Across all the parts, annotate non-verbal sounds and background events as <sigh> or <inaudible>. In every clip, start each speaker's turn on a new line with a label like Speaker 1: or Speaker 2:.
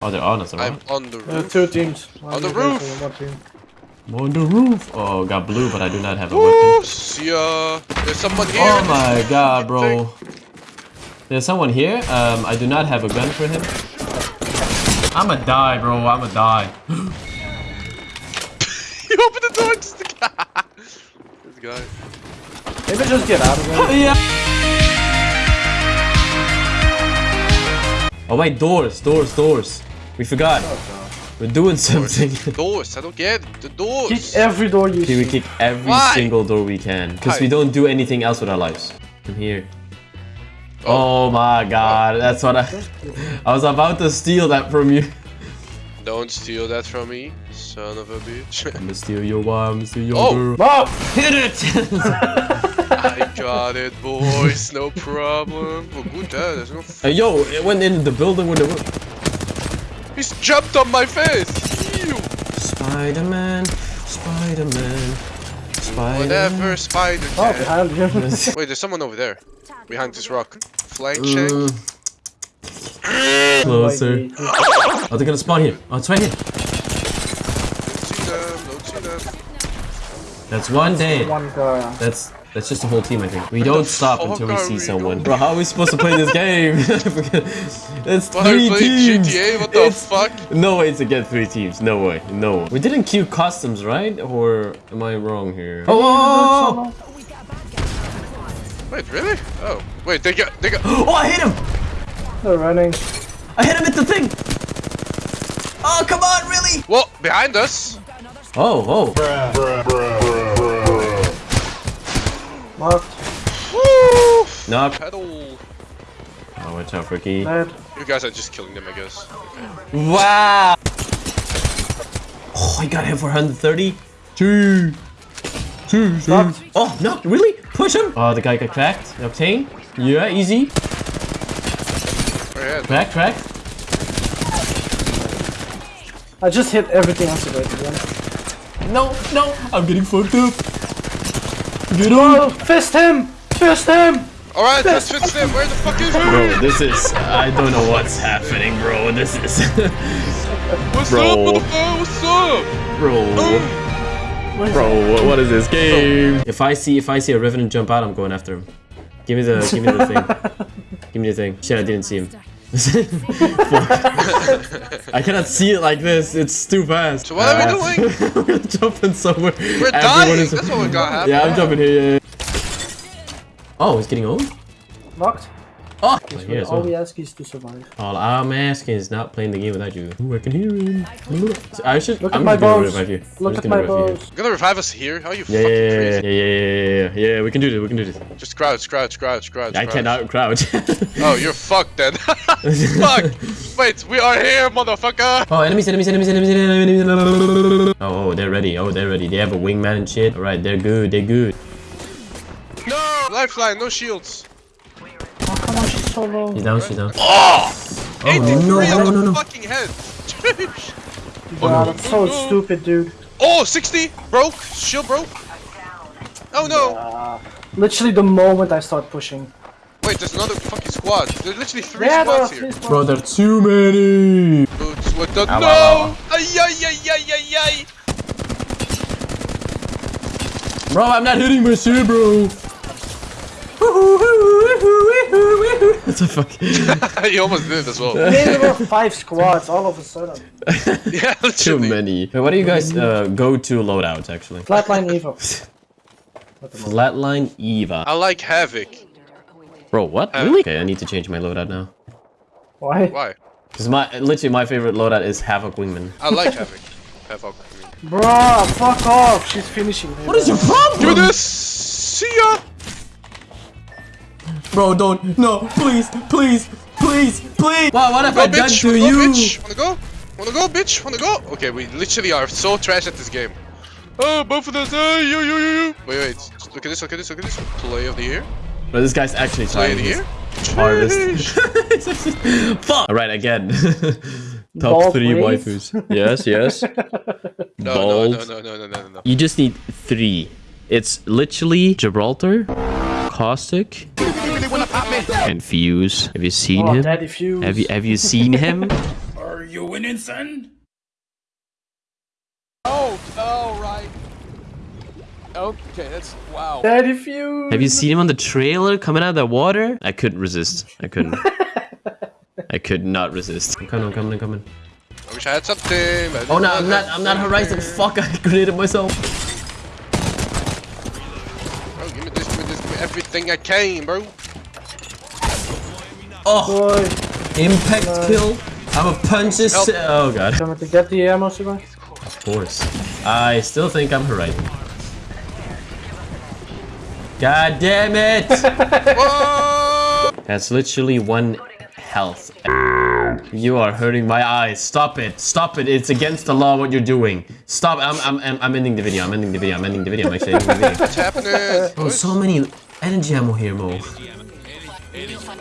Speaker 1: Oh, they're on us,
Speaker 2: I'm on the
Speaker 3: Uh,
Speaker 2: roof.
Speaker 3: two teams.
Speaker 2: On the roof.
Speaker 3: team, team.
Speaker 1: On the roof. Oh, got blue, but I do not have a
Speaker 2: Woo!
Speaker 1: weapon.
Speaker 2: See ya. There's someone here.
Speaker 1: Oh my god, bro. There's someone here. Um, I do not have a gun for him. I'ma die, bro. I'ma die. <gasps> <laughs>
Speaker 2: you open the door. Just this guy.
Speaker 3: Maybe just get out of there. <laughs>
Speaker 1: yeah. Oh wait, doors, doors, doors. We forgot. We're doing something.
Speaker 2: Doors. I don't get it. the doors.
Speaker 3: Kick every door you
Speaker 1: Okay, we kick every
Speaker 2: Why?
Speaker 1: single door we can. Because we don't do anything else with our lives. I'm here. Oh my god, that's what I... I was about to steal that from you.
Speaker 2: Don't steal that from me, son of a bitch. <laughs>
Speaker 1: I'ma steal your wife, I'ma steal your
Speaker 2: Oh.
Speaker 1: girl.
Speaker 3: No! <laughs>
Speaker 1: Hit it!
Speaker 2: I got it, boys. No problem. Oh, good. Uh, there's no.
Speaker 1: Hey, yo, it went in the building with the...
Speaker 2: He's jumped on my face. Ew.
Speaker 1: Spider-Man, Spider-Man, Spider-Man.
Speaker 2: Whatever, spider.
Speaker 3: Oh, behind you. <laughs>
Speaker 2: Wait, there's someone over there. Behind this rock. Flank check.
Speaker 1: Mm. Closer. Oh, they're gonna spawn here. Oh, it's right here.
Speaker 2: Don't see them. Don't see them.
Speaker 1: That's one day.
Speaker 3: One guy.
Speaker 1: That's that's just the whole team, I think. We don't <laughs> stop until we
Speaker 2: oh,
Speaker 1: see
Speaker 2: we
Speaker 1: someone.
Speaker 2: doing?
Speaker 1: Bro, how are we supposed to play this game? <laughs> it's
Speaker 2: What
Speaker 1: three teams.
Speaker 2: GTA? What the
Speaker 1: It's-
Speaker 2: fuck?
Speaker 1: No way to get three teams. No way. No. We didn't queue customs, right? Or am I wrong here? Oh! Oh!
Speaker 2: oh, oh wait, really? Oh, wait. They got. They got. <gasps>
Speaker 1: Oh! I hit him!
Speaker 3: They're running.
Speaker 1: I hit him with the thing! Oh, come on, really?
Speaker 2: Whoa, behind us.
Speaker 1: Oh, oh.
Speaker 3: Marked.
Speaker 2: Woo!
Speaker 1: Knock.
Speaker 2: Pedal.
Speaker 1: Oh, watch out, Ricky.
Speaker 3: Dead.
Speaker 2: You guys are just killing them, I guess. Okay.
Speaker 1: Wow! Oh, I got him for 130. Two. Two, two.
Speaker 3: Knocked.
Speaker 1: Oh, no, really? Push him. Oh, the guy got cracked. Octane. Yeah, easy.
Speaker 2: Oh, yeah.
Speaker 1: Crack, crack.
Speaker 3: I just hit everything else today, to be honest.
Speaker 1: No, no. I'm getting fucked up. Get
Speaker 3: Oh,
Speaker 1: on.
Speaker 3: fist him! Fist him!
Speaker 2: Alright, let's fix him. Where the fuck is
Speaker 1: Bro, this is... I don't know what's happening, bro. This is... <laughs>
Speaker 2: What's
Speaker 1: Bro.
Speaker 2: up, motherfucker? What's up?
Speaker 1: bro. Bro, what- what is this game? If I see if I see a Revenant jump out, I'm going after him. Give me the give me the thing. <laughs> Give me the thing. Shit, I didn't see him. Fuck. <laughs> I cannot see it like this. It's too fast.
Speaker 2: So what are we
Speaker 1: Uh,
Speaker 2: doing? <laughs>
Speaker 1: We're jumping somewhere.
Speaker 2: We're
Speaker 1: Everyone
Speaker 2: dying.
Speaker 1: is-
Speaker 2: That's what we got happen. <laughs>
Speaker 1: Yeah, I'm jumping here. Yeah, yeah. Oh, he's getting old.
Speaker 3: Knocked.
Speaker 1: Oh, here as
Speaker 3: All
Speaker 1: well.
Speaker 3: we ask is to survive.
Speaker 1: All I'm asking is not playing the game without you. Ooh, I can hear him. I should.
Speaker 3: Look
Speaker 1: I'm
Speaker 3: at my
Speaker 1: just gonna
Speaker 3: bows.
Speaker 1: revive you. I'm
Speaker 3: Look at my
Speaker 1: revive you.
Speaker 3: bows.
Speaker 2: You're gonna revive us here? How are you
Speaker 1: Yeah,
Speaker 2: fucking
Speaker 1: yeah, yeah,
Speaker 2: crazy?
Speaker 1: yeah, yeah, yeah, yeah, yeah, yeah. We can do this. We can do this.
Speaker 2: Just crouch, crouch, crouch, crouch.
Speaker 1: I
Speaker 2: crouch.
Speaker 1: cannot crouch. <laughs>
Speaker 2: Oh, you're fucked then. <laughs> Fuck! <laughs> Wait, we are here, motherfucker!
Speaker 1: oh, enemies, enemies, enemies, enemies, enemies. Oh, oh, they're ready. Oh, they're ready. They have a wingman and shit. All right, they're good. They're good.
Speaker 2: No! Lifeline, no shields.
Speaker 3: Oh, come on, she's so low.
Speaker 1: Down. She's down.
Speaker 2: Oh!
Speaker 1: Oh
Speaker 2: 83
Speaker 1: no, no, no, no, no.
Speaker 2: fucking head.
Speaker 3: Wow, that's so stupid, dude.
Speaker 2: oh, 60! Broke! Shield broke! Oh no!
Speaker 3: Uh, literally the moment I start pushing.
Speaker 2: Wait, there's another fucking squad. There's literally three
Speaker 3: Yeah,
Speaker 2: squads
Speaker 3: three
Speaker 2: here.
Speaker 3: squads.
Speaker 1: Bro, there are too many.
Speaker 2: Boots with the
Speaker 1: Ow,
Speaker 2: no!
Speaker 1: ow, ow.
Speaker 2: Ay, ay, ay, ay, ay, ay.
Speaker 1: Bro, I'm not hitting my shit, bro. What the fuck?
Speaker 2: you almost did it as well. <laughs>
Speaker 3: There were five squads all of a sudden. <laughs>
Speaker 2: yeah,
Speaker 1: Too many. Wait, what do you guys uh, go to loadouts actually?
Speaker 3: Flatline Evo. <laughs>
Speaker 1: Flatline Eva.
Speaker 2: I like Havoc.
Speaker 1: Bro, what?
Speaker 2: Uh,
Speaker 1: Really? Okay, I need to change my loadout now.
Speaker 3: Why?
Speaker 2: Why?
Speaker 1: Cause my literally my favorite loadout is Havoc Wingman.
Speaker 2: I like Havoc. Havoc.
Speaker 3: Bro, fuck off. She's finishing. me,
Speaker 1: What is
Speaker 3: bro.
Speaker 1: your problem?
Speaker 2: Do this! See ya!
Speaker 1: Bro, don't. No, please, please, please, please. Wow, what have
Speaker 2: Go,
Speaker 1: I done
Speaker 2: bitch!
Speaker 1: to
Speaker 2: Wanna
Speaker 1: you?
Speaker 2: go, bitch? Wanna go? Wanna go, bitch? Wanna go? Okay, we literally are so trash at this game. Oh, both of us. Oh, you, you, you, you. Wait, wait. Look at this. Look at this. Look at this. Play of the year.
Speaker 1: Bro, this guy's actually
Speaker 2: Play of the year.
Speaker 1: hardest.
Speaker 2: Sheesh.
Speaker 1: It's <laughs> actually- Fuck. All right, again. <laughs> Top
Speaker 3: Bald
Speaker 1: three
Speaker 3: wave?
Speaker 1: waifus. <laughs> Yes, yes.
Speaker 2: No, no, no, no, no, no, no, no.
Speaker 1: You just need three. It's literally Gibraltar, Caustic, and Fuse. Have you seen
Speaker 3: Oh,
Speaker 1: him?
Speaker 3: Daddy Fuse.
Speaker 1: Have you have you seen him? <laughs>
Speaker 4: Are You winning, son?
Speaker 5: Oh, oh, right. Okay, that's wow.
Speaker 3: Daddy Fuse.
Speaker 1: Have you seen him on the trailer coming out of the water? I couldn't resist. I couldn't. <laughs> I could not resist. I'm coming, I'm coming, I'm coming.
Speaker 2: I wish I had something. I
Speaker 1: Oh no, I'm not, I'm not Horizon. Fuck, I created myself.
Speaker 2: Bro, give me this, give me this, give me everything I can, bro.
Speaker 1: Oh,
Speaker 3: Boy,
Speaker 1: impact kill. I'm a punch this.
Speaker 2: Help.
Speaker 1: Oh god.
Speaker 3: come to get the ammo, Sibai.
Speaker 1: Of course. I still think I'm Horizon. God damn it! <laughs> That's literally one health. You are hurting my eyes. Stop it. Stop it. It's against the law what you're doing. Stop. I'm I'm I'm, I'm ending the video. I'm ending the video. I'm ending the video. I'm actually ending the video.
Speaker 2: What's happening?
Speaker 1: Oh, so many energy ammo here, Mo.
Speaker 6: You'll find,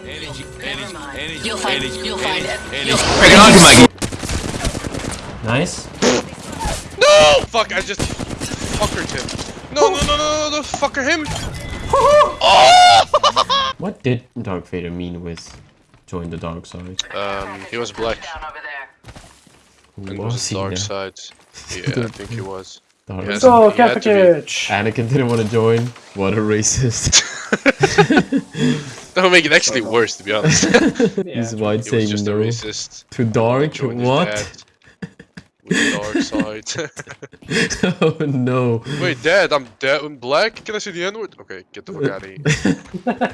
Speaker 6: you'll find it. You'll find it.
Speaker 1: Nice.
Speaker 2: No! Fuck, I just fuckered him. No, no, no, no, no, no, fucker him. <laughs>
Speaker 1: What did Dark Vader mean with join the dark side?
Speaker 2: Um, he was black.
Speaker 6: Down over there.
Speaker 1: Who
Speaker 2: And was
Speaker 1: was he
Speaker 2: dark
Speaker 1: there?
Speaker 2: side. <laughs> Yeah, I think he was.
Speaker 1: Dark
Speaker 2: Yes.
Speaker 3: Go,
Speaker 2: He had to be.
Speaker 3: Kapakich.
Speaker 1: Anakin didn't want to join. What a racist. <laughs> <laughs>
Speaker 2: That would make it actually <laughs> worse, to be honest. he
Speaker 1: He's white
Speaker 2: was
Speaker 1: saying
Speaker 2: just a
Speaker 1: no.
Speaker 2: racist.
Speaker 1: To dark?
Speaker 2: Joined his
Speaker 1: What?
Speaker 2: Dad With the dark side. <laughs>
Speaker 1: oh no.
Speaker 2: Wait, dad, I'm dead. I'm black. Can I see the N-word? Okay, get the fuck out of here.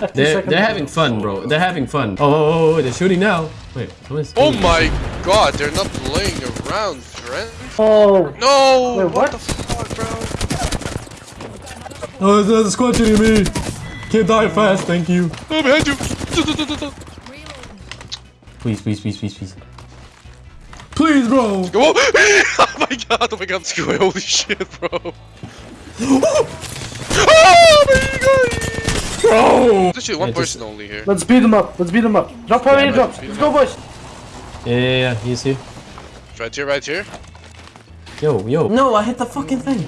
Speaker 2: <laughs>
Speaker 1: They're, they're having fun, bro. They're having fun. Oh, oh, oh, oh, they're shooting now. Wait, someone's
Speaker 2: Oh my god, they're not playing around, friend.
Speaker 3: Oh,
Speaker 2: No!
Speaker 3: Wait, what?
Speaker 2: the fuck, bro?
Speaker 1: Oh, there's a squad shooting me. Can't die fast, thank you.
Speaker 2: Oh, behind you!
Speaker 1: Please, please, please, please, please. Please, bro.
Speaker 2: Go! <laughs> oh my god, oh my god, Screw holy shit, bro. <gasps> oh my god!
Speaker 1: Bro.
Speaker 2: There's actually one
Speaker 1: Yeah, just-
Speaker 2: person only here.
Speaker 3: let's beat them up. Let's beat them up. Drop how many
Speaker 2: man,
Speaker 3: drops. Let's go, boys.
Speaker 1: Yeah, yeah, yeah, he's here.
Speaker 2: Right here, right here.
Speaker 1: Yo, yo. No, I hit the fucking thing.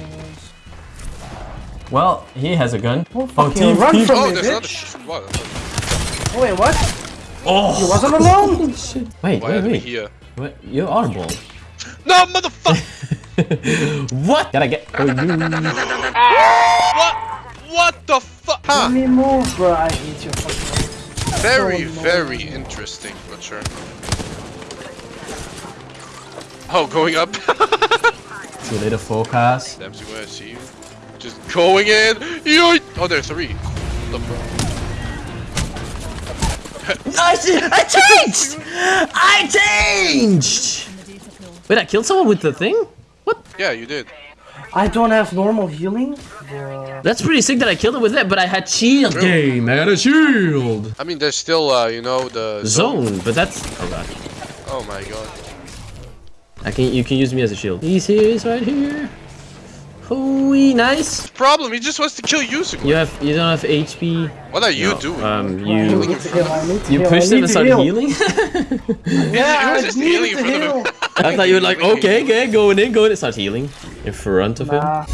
Speaker 1: Well, he has a gun. Oh,
Speaker 3: fucking run from
Speaker 2: Oh,
Speaker 3: me,
Speaker 2: there's another.
Speaker 3: bitch.
Speaker 2: What?
Speaker 3: Oh, wait, what?
Speaker 1: Oh,
Speaker 3: he wasn't alone?
Speaker 1: Shit. <laughs> Wait,
Speaker 2: Why
Speaker 1: wait,
Speaker 2: are we
Speaker 1: wait.
Speaker 2: here?
Speaker 1: What? You are bald.
Speaker 2: No, motherfucker! <laughs>
Speaker 1: what? Gotta get. Oh, you. <laughs>
Speaker 2: what? What the fuck?
Speaker 3: Let me move, bro. I hate your fucking <laughs>
Speaker 2: Very,
Speaker 3: so
Speaker 2: very interesting, but sure. Oh, going up.
Speaker 1: See you later, forecast.
Speaker 2: Damn, where I see you. Just going in. Yoink! Oh, there's three. What the fuck?
Speaker 1: I, I changed! I changed! Wait, I killed someone with the thing? What?
Speaker 2: Yeah, you did.
Speaker 3: I don't have normal healing. Bro.
Speaker 1: That's pretty sick that I killed it with that, but I had shield
Speaker 2: True.
Speaker 1: game. I had a shield.
Speaker 2: I mean, there's still, uh, you know, the
Speaker 1: Zone, but that's. Oh god.
Speaker 2: Oh my god.
Speaker 1: I can. You can use me as a shield. He's here. He's right here. Hooey, nice.
Speaker 2: Problem, he just wants to kill you, Sigurd.
Speaker 1: You have. You don't have HP.
Speaker 2: What are you
Speaker 1: No,
Speaker 2: doing?
Speaker 1: Um,
Speaker 3: I
Speaker 1: you.
Speaker 3: need to heal. I need to
Speaker 1: You
Speaker 3: heal.
Speaker 1: pushed him and
Speaker 3: to
Speaker 1: started
Speaker 3: heal.
Speaker 1: healing.
Speaker 3: Yeah, <laughs>
Speaker 2: He was
Speaker 3: I
Speaker 2: just
Speaker 3: need
Speaker 2: healing in
Speaker 3: to
Speaker 2: front of
Speaker 3: heal.
Speaker 2: him. <laughs>
Speaker 1: I thought you were like, okay, okay, going in, going in. Start healing in front of him.
Speaker 3: Nah.